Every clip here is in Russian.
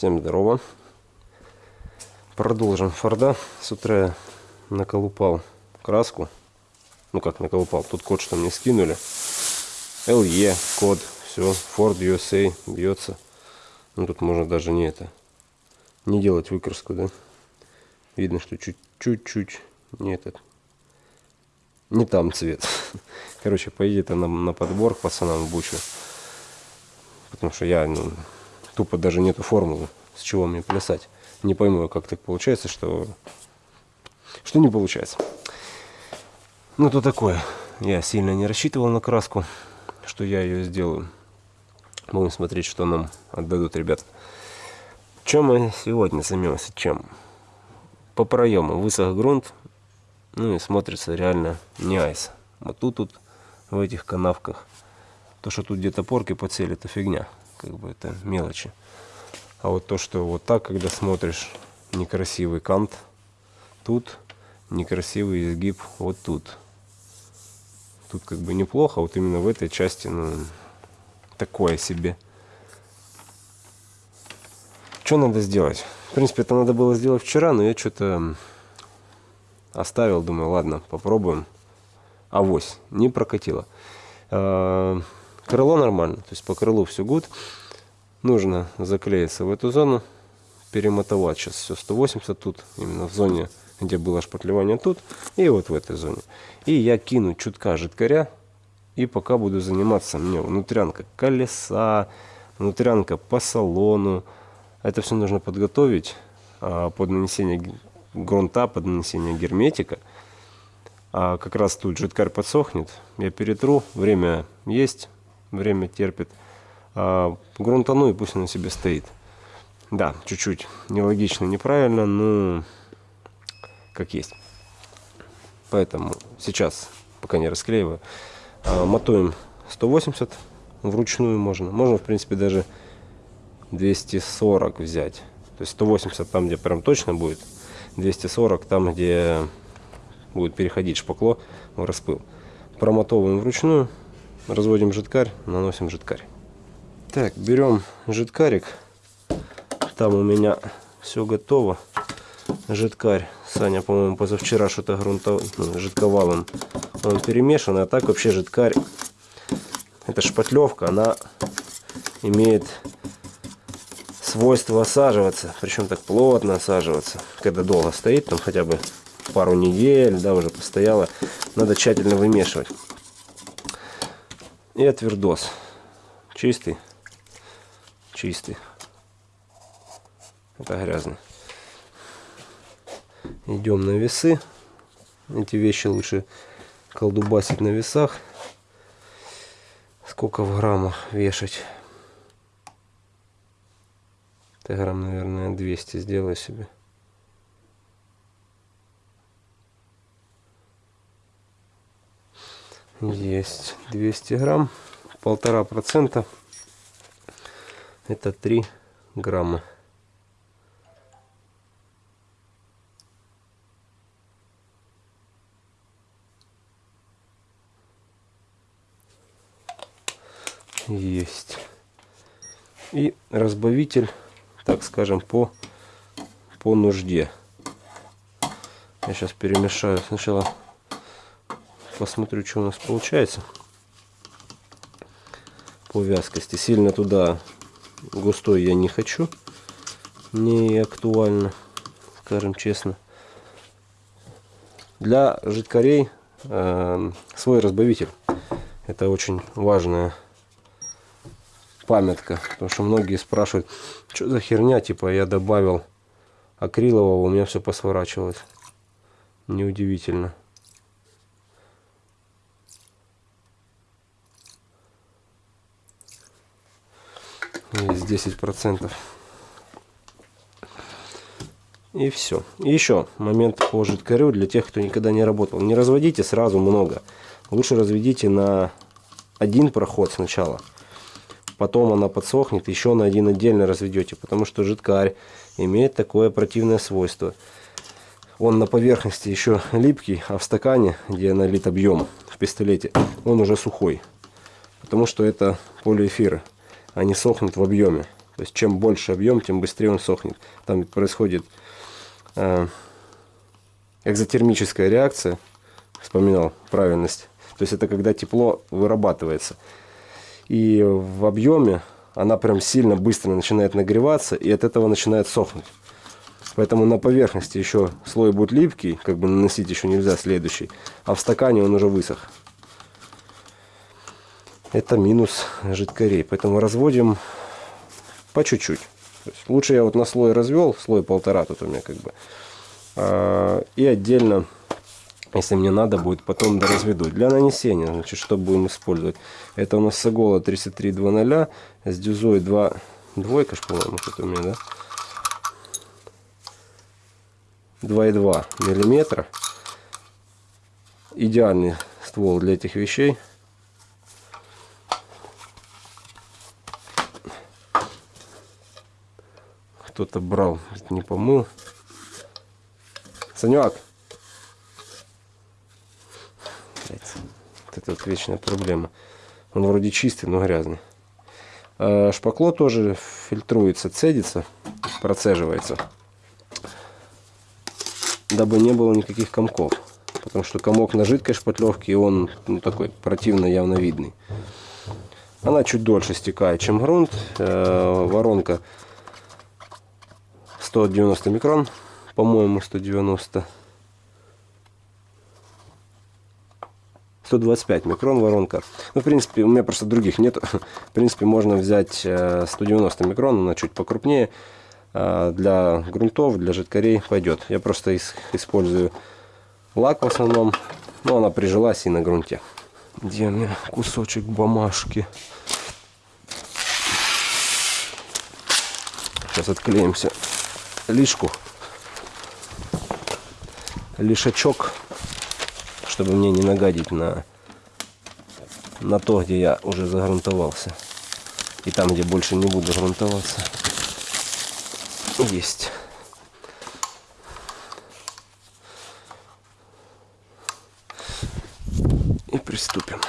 Всем здорово. Продолжим Форда. С утра я наколупал краску. Ну как наколупал, тут код что мне скинули. LE код, все, Ford USA бьется. Ну тут можно даже не это, не делать выкраску, да. Видно, что чуть-чуть не этот, не там цвет. Короче, поедет она на подбор к пацанам бучу. Потому что я, ну, тупо даже нету формулы, с чего мне плясать. Не пойму, как так получается, что, что не получается. Ну, то такое. Я сильно не рассчитывал на краску, что я ее сделаю. Будем смотреть, что нам отдадут ребята. Чем мы сегодня займемся? Чем? По проему высох грунт, ну и смотрится реально не айс. Вот тут, тут в этих канавках. То, что тут где-то порки подсели, это фигня. Как бы это мелочи. А вот то, что вот так, когда смотришь, некрасивый кант тут, некрасивый изгиб вот тут. Тут как бы неплохо, а вот именно в этой части, ну, такое себе. Что надо сделать? В принципе, это надо было сделать вчера, но я что-то оставил, думаю, ладно, попробуем. Авось, не прокатило. Крыло нормально, то есть по крылу все гуд. Нужно заклеиться в эту зону, перемотовать сейчас все 180 тут, именно в зоне, где было шпатлевание тут, и вот в этой зоне. И я кину чутка жидкаря, и пока буду заниматься мне внутрянка колеса, внутрянка по салону. Это все нужно подготовить а, под нанесение грунта, под нанесение герметика. А как раз тут жидкарь подсохнет, я перетру, время есть, время терпит. А, грунтану и пусть он себе стоит. Да, чуть-чуть нелогично, неправильно, но как есть. Поэтому сейчас, пока не расклеиваю, а, мотуем 180 вручную можно. Можно, в принципе, даже 240 взять. То есть 180 там, где прям точно будет, 240 там, где будет переходить шпакло в распыл. Промотовываем вручную, разводим жидкарь, наносим жидкарь. Так, берем жидкарик. Там у меня все готово. Жидкарь. Саня, по-моему, позавчера что-то грунтов... ну, жидковалом он перемешан, а так вообще жидкарь, эта шпатлевка, она имеет свойство осаживаться, причем так плотно осаживаться, когда долго стоит, там хотя бы пару недель, да, уже постояло, надо тщательно вымешивать. И отвердос, чистый, чистый, это грязный. Идем на весы, эти вещи лучше колдубасить на весах. Сколько в граммах вешать? Это грамм, наверное, 200 сделаю себе. Есть 200 грамм, полтора процента. Это 3 грамма. есть. И разбавитель, так скажем, по, по нужде. Я сейчас перемешаю. Сначала посмотрю, что у нас получается по вязкости. Сильно туда густой я не хочу. Не актуально, скажем честно. Для жидкорей э, свой разбавитель. Это очень важная памятка. Потому что многие спрашивают, что за херня, типа я добавил акрилового, у меня все посворачивалось. Неудивительно. Есть 10 процентов. И все. И еще момент по жидкорю для тех, кто никогда не работал. Не разводите сразу много. Лучше разведите на один проход сначала потом она подсохнет, еще на один отдельно разведете, потому что жидкарь имеет такое противное свойство. Он на поверхности еще липкий, а в стакане, где налит объем в пистолете, он уже сухой. Потому что это полиэфиры, они сохнут в объеме. То есть чем больше объем, тем быстрее он сохнет. Там происходит э, экзотермическая реакция. Вспоминал правильность. То есть это когда тепло вырабатывается. И в объеме она прям сильно быстро начинает нагреваться, и от этого начинает сохнуть. Поэтому на поверхности еще слой будет липкий, как бы наносить еще нельзя следующий, а в стакане он уже высох. Это минус жидкорей. Поэтому разводим по чуть-чуть. Лучше я вот на слой развел, слой полтора тут у меня как бы. А, и отдельно, если мне надо будет, потом доразведу. Для нанесения, значит, что будем использовать? Это у нас Сагола 3320 с дюзой 2, двойка, по-моему, что-то у меня, да? 2,2 миллиметра. Идеальный ствол для этих вещей. Кто-то брал, не помыл. Санек! Это вот вечная проблема. Он вроде чистый, но грязный. А шпакло тоже фильтруется, цедится, процеживается дабы не было никаких комков. Потому что комок на жидкой шпатлевке, и он ну, такой противно явно видный. Она чуть дольше стекает, чем грунт. Э, воронка 190 микрон, по-моему, 190. 125 микрон воронка. Ну, в принципе, у меня просто других нет. В принципе, можно взять 190 э, микрон, она чуть покрупнее. А, для грунтов, для жидкорей пойдет. Я просто использую лак в основном, но она прижилась и на грунте. Где у меня кусочек бумажки? Сейчас отклеимся лишку, лишачок, чтобы мне не нагадить на, на то, где я уже загрунтовался. И там, где больше не буду грунтоваться есть. И приступим.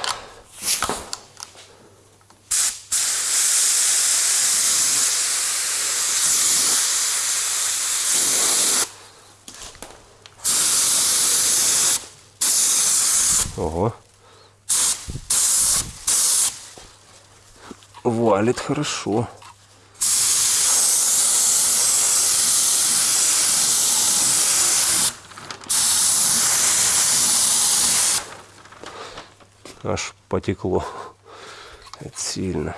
Ого. Валит хорошо. аж потекло. Это сильно.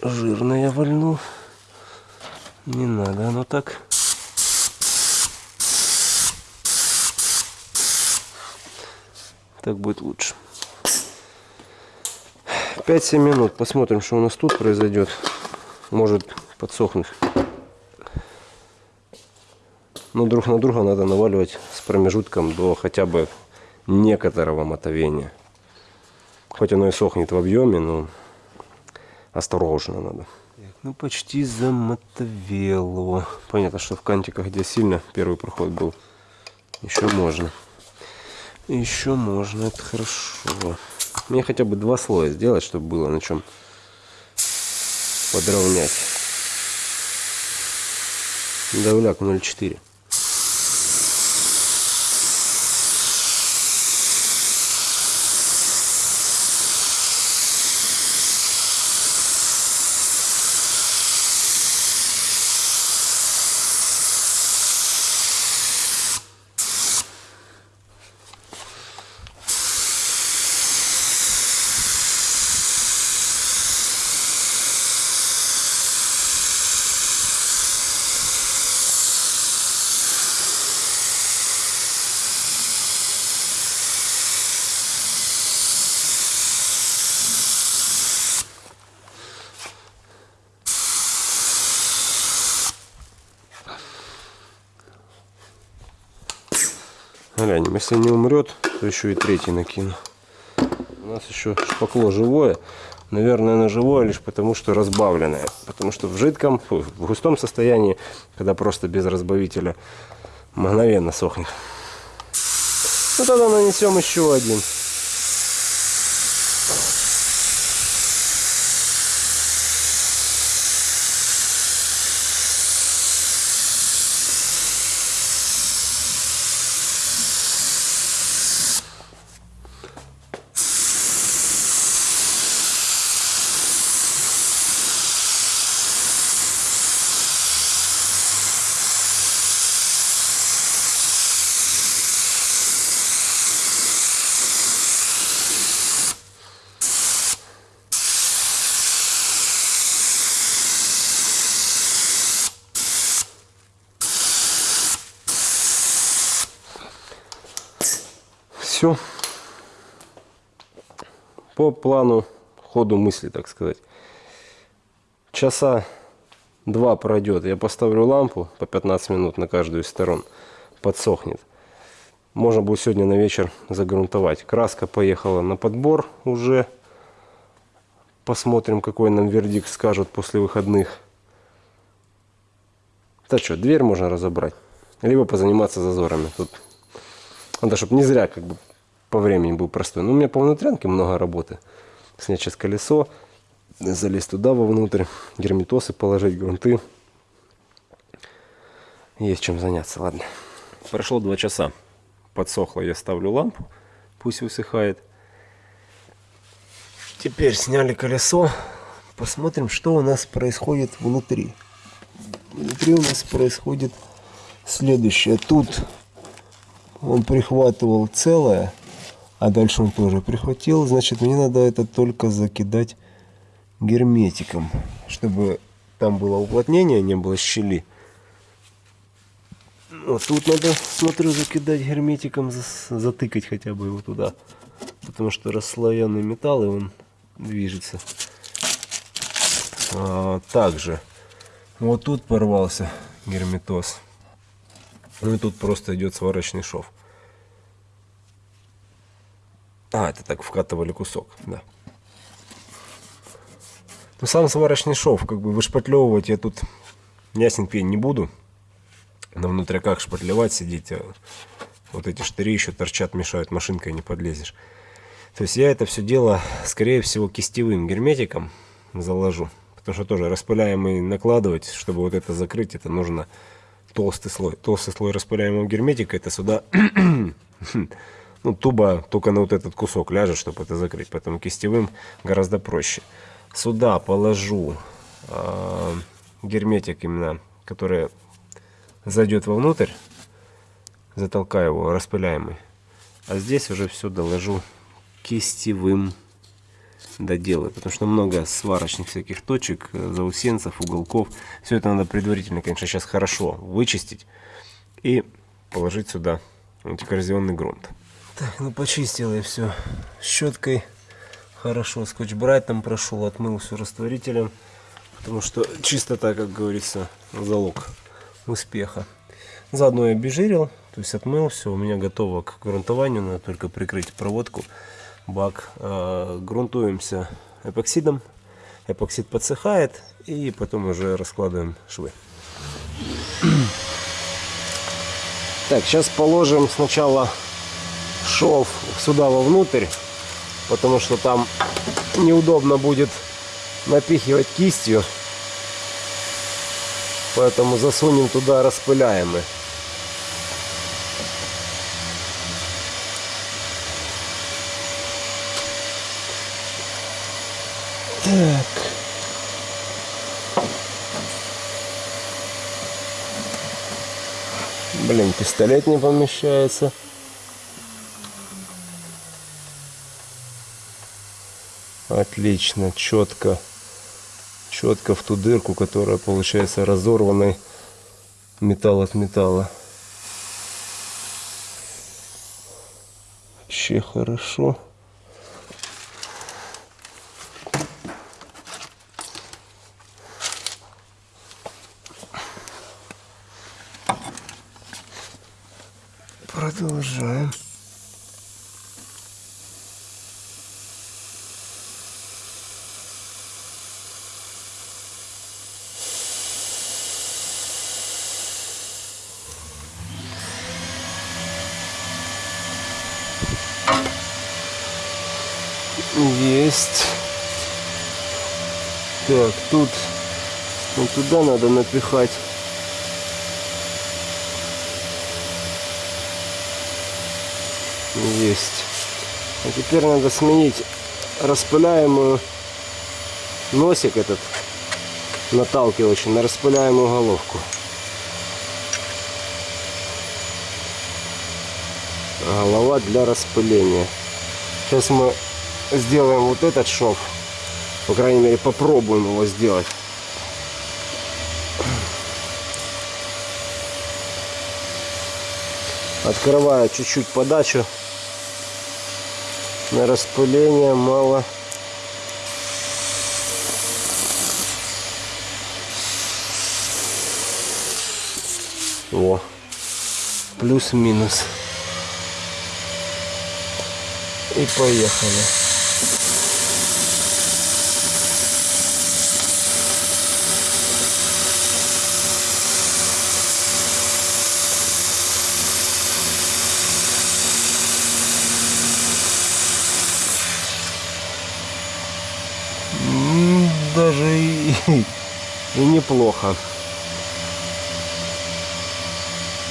Жирно я вольну. Не надо оно так. Так будет лучше. 5-7 минут. Посмотрим, что у нас тут произойдет. Может подсохнуть. Но друг на друга надо наваливать с промежутком до хотя бы некоторого мотовения. Хоть оно и сохнет в объеме, но осторожно надо. Так, ну почти замотовело. Понятно, что в кантиках, где сильно первый проход был, еще можно. Еще можно, это хорошо. Мне хотя бы два слоя сделать, чтобы было на чем подровнять. Давляк 0,4. Глянем, если не умрет, то еще и третий накину. У нас еще шпакло живое. Наверное, оно живое лишь потому, что разбавленное. Потому что в жидком, в густом состоянии, когда просто без разбавителя, мгновенно сохнет. Ну тогда нанесем еще один. Все. По плану ходу мысли, так сказать. Часа два пройдет. Я поставлю лампу по 15 минут на каждую из сторон. Подсохнет. Можно будет сегодня на вечер загрунтовать. Краска поехала на подбор уже. Посмотрим, какой нам вердикт скажут после выходных. Так что, дверь можно разобрать. Либо позаниматься зазорами. Тут надо, чтобы не зря как бы по времени был простой. Но у меня по внутрянке много работы. Снять сейчас колесо, залезть туда вовнутрь, герметосы положить, грунты. Есть чем заняться, ладно. Прошло два часа. Подсохло, я ставлю лампу, пусть высыхает. Теперь сняли колесо. Посмотрим, что у нас происходит внутри. Внутри у нас происходит следующее. Тут он прихватывал целое, а дальше он тоже прихватил. Значит, мне надо это только закидать герметиком, чтобы там было уплотнение, не было щели. Вот тут надо, смотрю, закидать герметиком, затыкать хотя бы его туда. Потому что расслоенный металл, и он движется. А, также вот тут порвался герметоз. Ну и тут просто идет сварочный шов. А, это так вкатывали кусок, да. Ну, сам сварочный шов, как бы вышпатлевывать я тут ясен пень не буду. На внутряках шпатлевать сидеть, а вот эти штыри еще торчат, мешают, машинкой не подлезешь. То есть я это все дело, скорее всего, кистевым герметиком заложу. Потому что тоже распыляемый накладывать, чтобы вот это закрыть, это нужно толстый слой. Толстый слой распыляемого герметика, это сюда ну, туба только на вот этот кусок ляжет, чтобы это закрыть. Поэтому кистевым гораздо проще. Сюда положу э, герметик именно, который зайдет вовнутрь. Затолкаю его, распыляемый. А здесь уже все доложу кистевым доделаю. Потому что много сварочных всяких точек, заусенцев, уголков. Все это надо предварительно, конечно, сейчас хорошо вычистить. И положить сюда антикоррозионный грунт. Так, ну почистил я все щеткой. Хорошо, скотч там прошел, отмыл все растворителем. Потому что чистота, как говорится, залог успеха. Заодно я обезжирил, то есть отмыл все. У меня готово к грунтованию, надо только прикрыть проводку, бак. Э, грунтуемся эпоксидом. Эпоксид подсыхает и потом уже раскладываем швы. Так, сейчас положим сначала шов сюда вовнутрь, потому что там неудобно будет напихивать кистью. Поэтому засунем туда распыляемый. Так. Блин, пистолет не помещается. Отлично, четко. Четко в ту дырку, которая получается разорванной металл от металла. Вообще хорошо. Есть. Так, тут вот туда надо напихать. Есть. А теперь надо сменить распыляемую носик этот наталкивающий на распыляемую головку. Голова для распыления. Сейчас мы сделаем вот этот шов. По крайней мере попробуем его сделать. Открываю чуть-чуть подачу. На распыление мало. О, плюс-минус. И поехали. М, Даже и, и неплохо.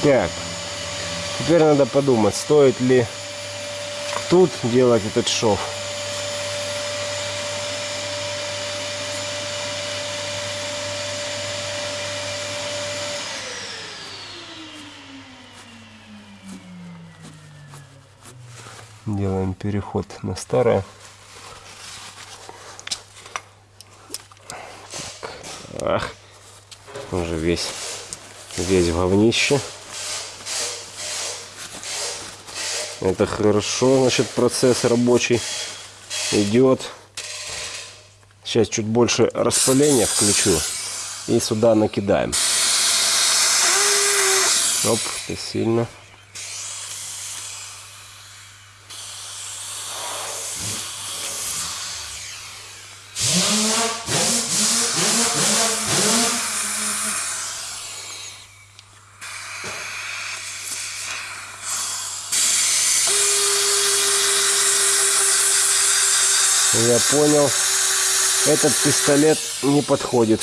Так, теперь надо подумать, стоит ли тут делать этот шов. Делаем переход на старое. Ах, уже весь, весь в говнище. Это хорошо, значит, процесс рабочий идет. Сейчас чуть больше распыления включу и сюда накидаем. Оп, это сильно. Я понял. Этот пистолет не подходит.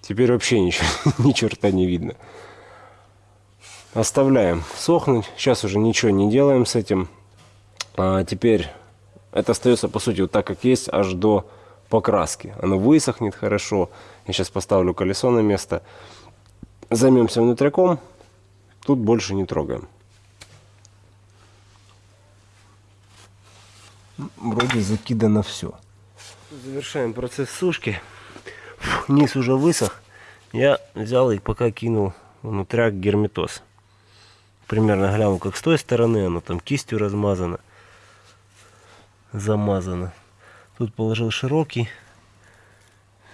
Теперь вообще ничего, ни черта не видно. Оставляем сохнуть. Сейчас уже ничего не делаем с этим. А теперь это остается по сути вот так как есть аж до покраски. Оно высохнет хорошо. Я сейчас поставлю колесо на место. Займемся внутряком. Тут больше не трогаем. Вроде закидано все. Завершаем процесс сушки. Фух, низ уже высох. Я взял и пока кинул внутряк герметоз. Примерно глянул, как с той стороны оно там кистью размазано. Замазано. Тут положил широкий.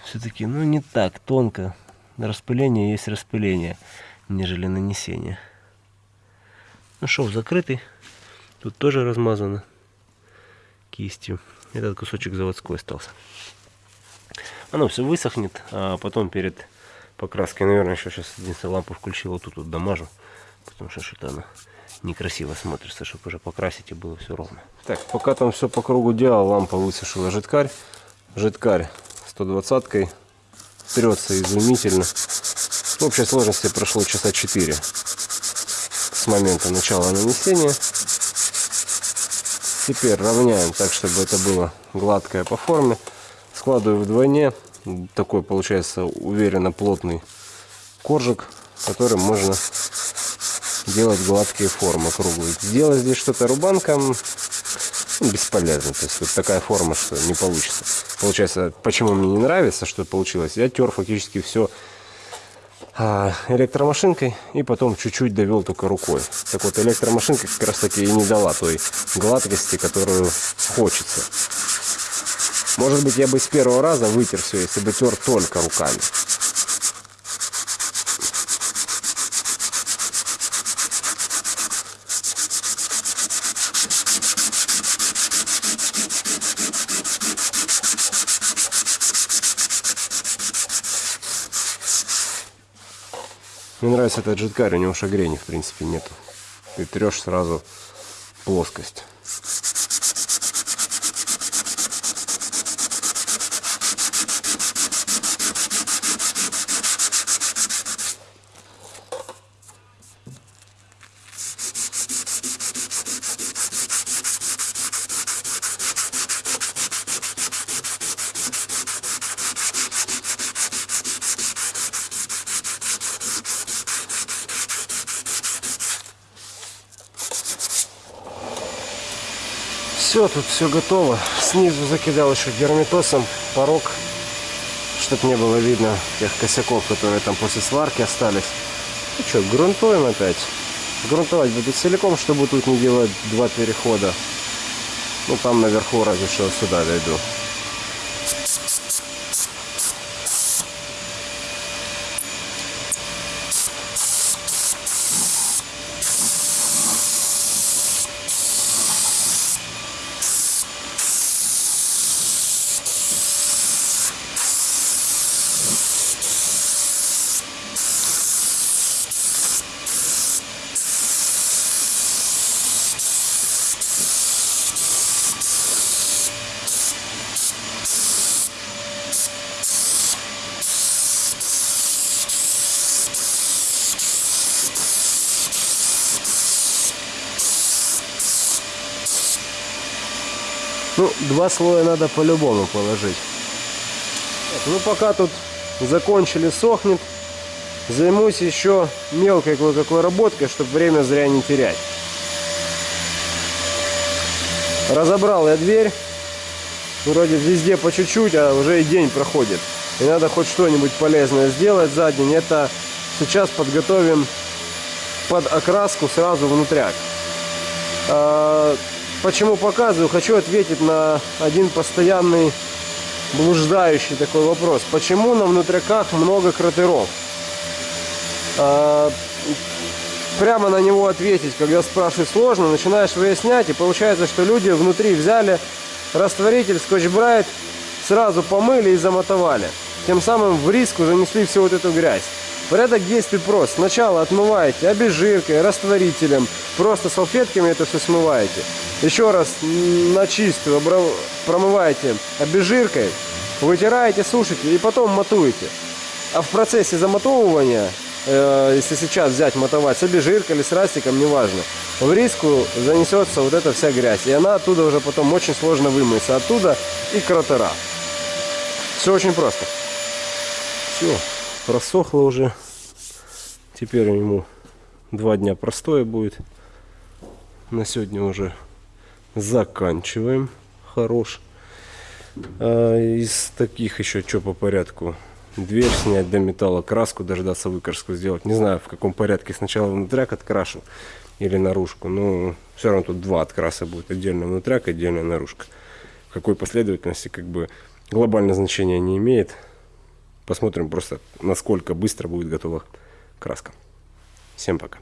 Все-таки, ну не так тонко. Распыление есть распыление, нежели нанесение. Ну шов закрытый. Тут тоже размазано кистью. Этот кусочек заводской остался. Оно все высохнет, а потом перед покраской, наверное, еще сейчас единственную лампу включил, вот тут вот дамажу, потому что что-то она некрасиво смотрится, чтобы уже покрасить и было все ровно. Так, пока там все по кругу делал, лампа высушила жидкарь. Жидкарь 120-кой трется изумительно. В общей сложности прошло часа 4 с момента начала нанесения. Теперь равняем так, чтобы это было гладкое по форме. Складываю вдвойне. Такой получается уверенно плотный коржик, которым можно делать гладкие формы круглые. Сделать здесь что-то рубанком ну, бесполезно. То есть вот такая форма, что не получится. Получается, почему мне не нравится, что получилось? Я тер фактически все электромашинкой и потом чуть-чуть довел только рукой. Так вот, электромашинка как раз таки и не дала той гладкости, которую хочется. Может быть, я бы с первого раза вытер все, если бы тер только руками. Мне нравится этот жидкарь, у него шагрени в принципе нету. Ты трешь сразу плоскость. Тут все готово. Снизу закидал еще герметосом порог, чтобы не было видно тех косяков, которые там после сварки остались. Ну что, грунтуем опять. Грунтовать буду целиком, чтобы тут не делать два перехода. Ну там наверху разве что сюда дойду. Ну, два слоя надо по-любому положить. Ну, пока тут закончили сохнет, займусь еще мелкой кое-какой работкой, чтобы время зря не терять. Разобрал я дверь. Вроде везде по чуть-чуть, а уже и день проходит. И надо хоть что-нибудь полезное сделать за день. Это сейчас подготовим под окраску сразу внутряк. Почему показываю? Хочу ответить на один постоянный блуждающий такой вопрос. Почему на внутряках много кратеров? А, прямо на него ответить, когда спрашивают сложно, начинаешь выяснять, и получается, что люди внутри взяли растворитель, скотч-брайт, сразу помыли и замотовали. Тем самым в риску занесли всю вот эту грязь. Порядок действий прост. Сначала отмываете обезжиркой, растворителем, просто салфетками это все смываете. Еще раз на чистую промываете обезжиркой, вытираете, сушите и потом матуете. А в процессе замотовывания, э, если сейчас взять мотовать с обезжиркой или с растиком, неважно, в риску занесется вот эта вся грязь. И она оттуда уже потом очень сложно вымыться. Оттуда и кратера. Все очень просто. Все, просохло уже. Теперь ему два дня простоя будет. На сегодня уже заканчиваем. Хорош. А из таких еще что по порядку? Дверь снять до металла, краску дождаться выкраску сделать. Не знаю в каком порядке. Сначала внутряк открашу или наружку. Но все равно тут два откраса будет. Отдельно внутряк, отдельно наружка. В какой последовательности как бы глобальное значение не имеет. Посмотрим просто, насколько быстро будет готова краска. Всем пока.